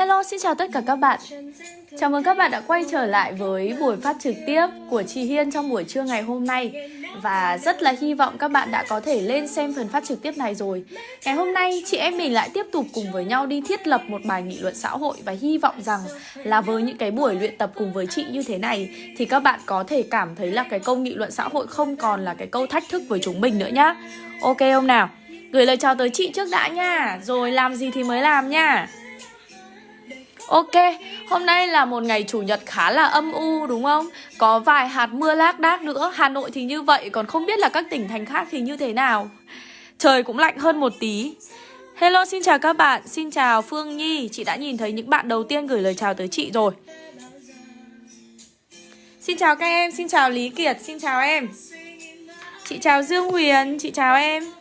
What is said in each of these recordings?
Hello, xin chào tất cả các bạn. Chào mừng các bạn đã quay trở lại với buổi phát trực tiếp của chị Hiên trong buổi trưa ngày hôm nay. Và rất là hy vọng các bạn đã có thể lên xem phần phát trực tiếp này rồi. Ngày hôm nay chị em mình lại tiếp tục cùng với nhau đi thiết lập một bài nghị luận xã hội Và hy vọng rằng là với những cái buổi luyện tập cùng với chị như thế này Thì các bạn có thể cảm thấy là cái câu nghị luận xã hội không còn là cái câu thách thức với chúng mình nữa nhá. Ok không nào? Gửi lời chào tới chị trước đã nha. Rồi làm gì thì mới làm nha. Ok, hôm nay là một ngày chủ nhật khá là âm u đúng không? Có vài hạt mưa lác đác nữa Hà Nội thì như vậy, còn không biết là các tỉnh thành khác thì như thế nào. Trời cũng lạnh hơn một tí. Hello, xin chào các bạn. Xin chào Phương Nhi. Chị đã nhìn thấy những bạn đầu tiên gửi lời chào tới chị rồi. Xin chào các em, xin chào Lý Kiệt, xin chào em. Chị chào Dương Huyền, chị chào em.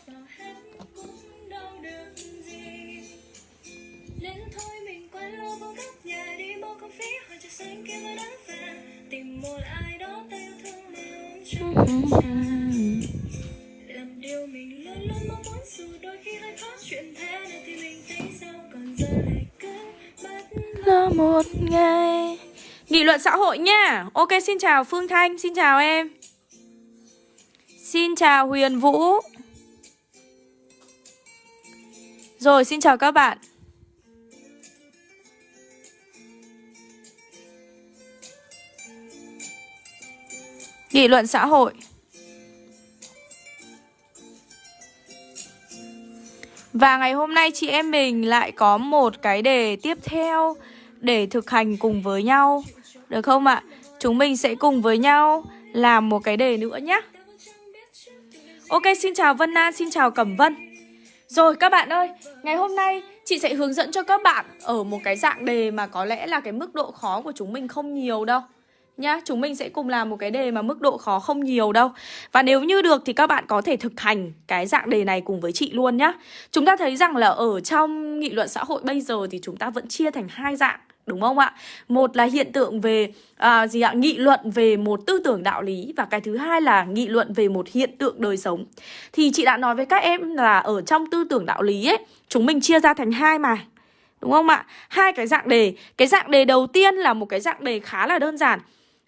Làm điều mình luôn luôn mong muốn dù đôi khi hơi khó chuyện thế này thì mình thấy sao còn giờ cứ bắt là một ngày Nghị luận xã hội nha Ok xin chào Phương Thanh, Xin chào em. Xin chào Huyền Vũ. Rồi, xin chào các bạn. Nghị luận xã hội. Và ngày hôm nay chị em mình lại có một cái đề tiếp theo để thực hành cùng với nhau. Được không ạ? Chúng mình sẽ cùng với nhau làm một cái đề nữa nhé Ok, xin chào Vân An, xin chào Cẩm Vân. Rồi các bạn ơi, ngày hôm nay chị sẽ hướng dẫn cho các bạn ở một cái dạng đề mà có lẽ là cái mức độ khó của chúng mình không nhiều đâu nhá Chúng mình sẽ cùng làm một cái đề mà mức độ khó không nhiều đâu Và nếu như được thì các bạn có thể thực hành cái dạng đề này cùng với chị luôn nhá Chúng ta thấy rằng là ở trong nghị luận xã hội bây giờ thì chúng ta vẫn chia thành hai dạng Đúng không ạ? Một là hiện tượng về à, gì ạ? Nghị luận về một tư tưởng đạo lý Và cái thứ hai là nghị luận về một hiện tượng đời sống Thì chị đã nói với các em là ở trong tư tưởng đạo lý ấy Chúng mình chia ra thành hai mà Đúng không ạ? Hai cái dạng đề Cái dạng đề đầu tiên là một cái dạng đề khá là đơn giản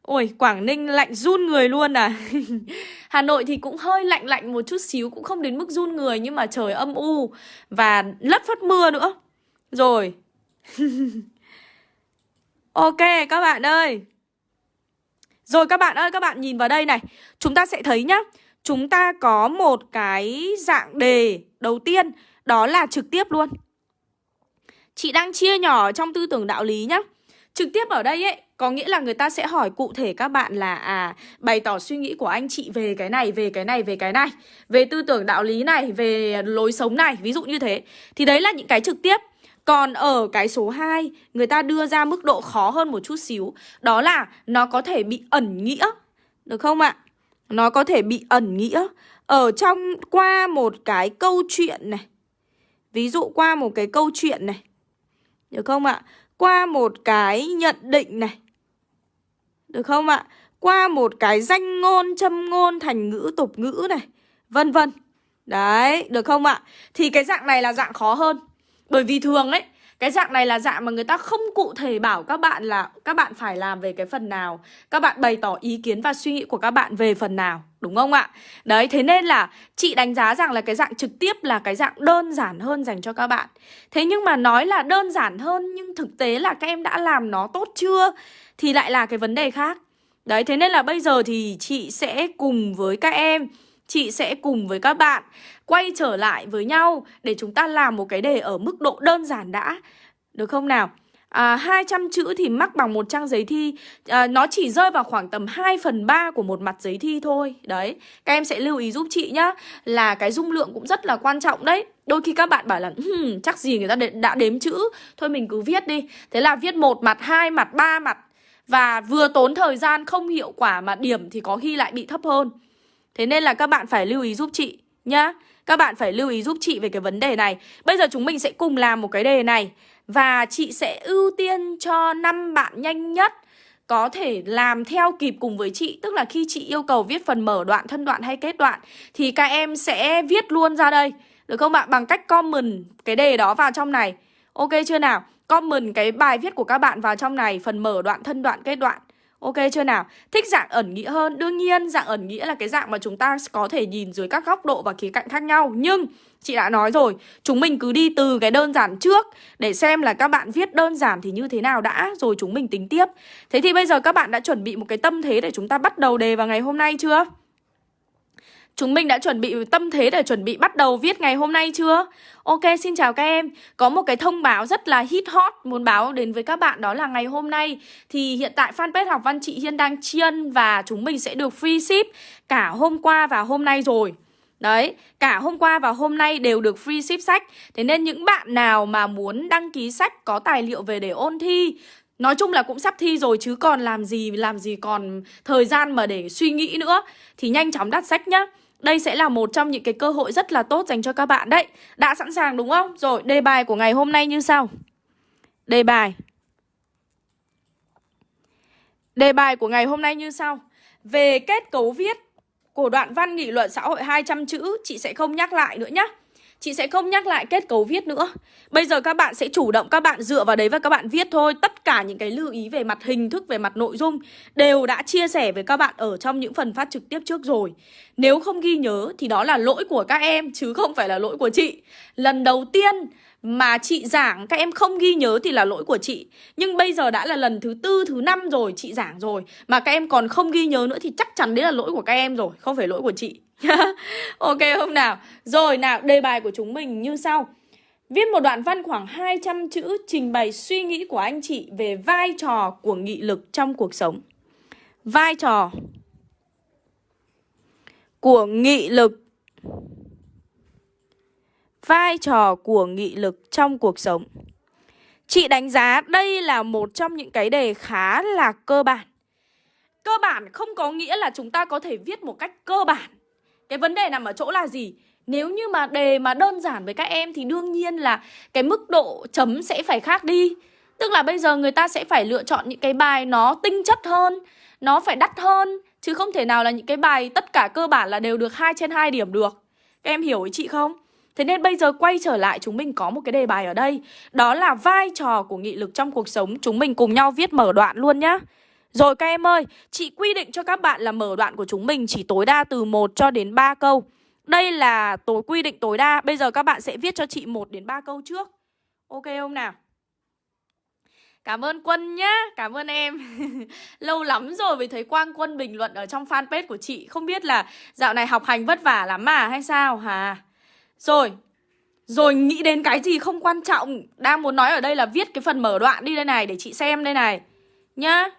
Ôi, Quảng Ninh lạnh run người luôn à. Hà Nội thì cũng hơi lạnh lạnh một chút xíu Cũng không đến mức run người Nhưng mà trời âm u Và lất phất mưa nữa. Rồi. Ok các bạn ơi. Rồi các bạn ơi, các bạn nhìn vào đây này. Chúng ta sẽ thấy nhá. Chúng ta có một cái dạng đề đầu tiên Đó là trực tiếp luôn. Chị đang chia nhỏ trong tư tưởng đạo lý nhá. Trực tiếp ở đây ấy có nghĩa là người ta sẽ hỏi cụ thể các bạn là à bày tỏ suy nghĩ của anh chị về cái này, về cái này, về cái này, về tư tưởng đạo lý này, về lối sống này, ví dụ như thế. Thì đấy là những cái trực tiếp. Còn ở cái số 2, người ta đưa ra mức độ khó hơn một chút xíu, đó là nó có thể bị ẩn nghĩa. Được không ạ? Nó có thể bị ẩn nghĩa ở trong qua một cái câu chuyện này. Ví dụ qua một cái câu chuyện này. Được không ạ? Qua một cái nhận định này được không ạ? Qua một cái danh ngôn, châm ngôn, thành ngữ, tục ngữ này Vân vân Đấy, được không ạ? Thì cái dạng này là dạng khó hơn Bởi vì thường ấy cái dạng này là dạng mà người ta không cụ thể bảo các bạn là các bạn phải làm về cái phần nào. Các bạn bày tỏ ý kiến và suy nghĩ của các bạn về phần nào Đúng không ạ? Đấy, thế nên là chị đánh giá rằng là cái dạng trực tiếp là cái dạng đơn giản hơn dành cho các bạn. Thế nhưng mà nói là đơn giản hơn nhưng thực tế là các em đã làm nó tốt chưa thì lại là cái vấn đề khác. Đấy thế nên là bây giờ thì chị sẽ cùng với các em Chị sẽ cùng với các bạn quay trở lại với nhau Để chúng ta làm một cái đề ở mức độ đơn giản đã. Được không nào? À, 200 chữ thì mắc bằng một trang giấy thi. À, Nó chỉ rơi vào khoảng tầm 2 phần 3 của một mặt giấy thi thôi. Đấy, các em sẽ lưu ý giúp chị nhá Là cái dung lượng cũng rất là quan trọng đấy. Đôi khi các bạn bảo là hm, chắc gì người ta đã đếm chữ. Thôi mình cứ viết đi. Thế là viết một mặt, hai mặt, ba mặt. Và vừa tốn thời gian không hiệu quả mà điểm thì có khi lại bị thấp hơn. Thế nên là các bạn phải lưu ý giúp chị nhá. Các bạn phải lưu ý giúp chị về cái vấn đề này. Bây giờ chúng mình sẽ cùng làm một cái đề này. Và chị sẽ ưu tiên cho 5 bạn nhanh nhất có thể làm theo kịp cùng với chị. Tức là khi chị yêu cầu viết phần mở đoạn, thân đoạn hay kết đoạn Thì các em sẽ viết luôn ra đây. Được không ạ? Bằng cách comment cái đề đó vào trong này. Ok chưa nào? Comment cái bài viết của các bạn vào trong này Phần mở đoạn, thân đoạn, kết đoạn. Ok chưa nào? Thích dạng ẩn nghĩa hơn Đương nhiên, dạng ẩn nghĩa là cái dạng mà chúng ta có thể nhìn dưới các góc độ và khía cạnh khác nhau Nhưng, chị đã nói rồi, Chúng mình cứ đi từ cái đơn giản trước Để xem là các bạn viết đơn giản thì như thế nào đã, Rồi chúng mình tính tiếp Thế thì bây giờ các bạn đã chuẩn bị một cái tâm thế để chúng ta bắt đầu đề vào ngày hôm nay chưa? Chúng mình đã chuẩn bị tâm thế để chuẩn bị bắt đầu viết ngày hôm nay chưa? Ok, xin chào các em. Có một cái thông báo rất là hit hot muốn báo đến với các bạn đó là ngày hôm nay thì hiện tại fanpage học văn chị Hiên đang chiên và chúng mình sẽ được free ship cả hôm qua và hôm nay rồi. Đấy, cả hôm qua và hôm nay đều được free ship sách Thế nên những bạn nào mà muốn đăng ký sách có tài liệu về để ôn thi Nói chung là cũng sắp thi rồi chứ còn làm gì làm gì còn thời gian mà để suy nghĩ nữa. Thì nhanh chóng đặt sách nhá. Đây sẽ là một trong những cái cơ hội rất là tốt dành cho các bạn đấy. Đã sẵn sàng đúng không? Rồi, đề bài của ngày hôm nay như sau. Đề bài. Đề bài của ngày hôm nay như sau. Về kết cấu viết của đoạn văn nghị luận xã hội 200 chữ Chị sẽ không nhắc lại nữa nhé Chị sẽ không nhắc lại kết cấu viết nữa. Bây giờ các bạn sẽ chủ động các bạn dựa vào đấy và các bạn viết thôi. Tất cả những cái lưu ý về mặt hình thức, về mặt nội dung Đều đã chia sẻ với các bạn ở trong những phần phát trực tiếp trước rồi. Nếu không ghi nhớ thì đó là lỗi của các em chứ không phải là lỗi của chị. Lần đầu tiên mà chị giảng các em không ghi nhớ thì là lỗi của chị. Nhưng bây giờ đã là lần thứ tư, thứ năm rồi chị giảng rồi. Mà các em còn không ghi nhớ nữa thì chắc chắn đấy là lỗi của các em rồi Không phải lỗi của chị. Ok, không nào. Rồi, nào, đề bài của chúng mình như sau. Viết một đoạn văn khoảng 200 chữ trình bày suy nghĩ của anh chị về vai trò của nghị lực trong cuộc sống. Vai trò của nghị lực. Vai trò của nghị lực trong cuộc sống. Chị đánh giá đây là một trong những cái đề khá là cơ bản. Cơ bản không có nghĩa là chúng ta có thể viết một cách cơ bản. Cái vấn đề nằm ở chỗ là gì? Nếu như mà đề mà đơn giản với các em thì đương nhiên là cái mức độ chấm sẽ phải khác đi. Tức là bây giờ người ta sẽ phải lựa chọn những cái bài nó tinh chất hơn, Nó phải đắt hơn, Chứ không thể nào là những cái bài tất cả cơ bản là đều được 2 trên 2 điểm được. Các em hiểu ý chị không? Thế nên bây giờ quay trở lại, chúng mình có một cái đề bài ở đây. Đó là vai trò của nghị lực trong cuộc sống. Chúng mình cùng nhau viết mở đoạn luôn nhá. Rồi các em ơi Chị quy định cho các bạn là mở đoạn của chúng mình chỉ tối đa từ 1 cho đến 3 câu. Đây là tối quy định tối đa. Bây giờ các bạn sẽ viết cho chị 1 đến 3 câu trước. Ok không nào? Cảm ơn Quân nhá, cảm ơn em. Lâu lắm rồi mới thấy Quang Quân bình luận ở trong fanpage của chị. Không biết là dạo này học hành vất vả lắm mà hay sao hả? Rồi, rồi nghĩ đến cái gì không quan trọng. Đang muốn nói ở đây là viết cái phần mở đoạn đi đây này Để chị xem đây này. Nhá.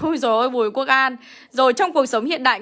Ôi dồi ôi Bùi Quốc An Rồi trong cuộc sống hiện đại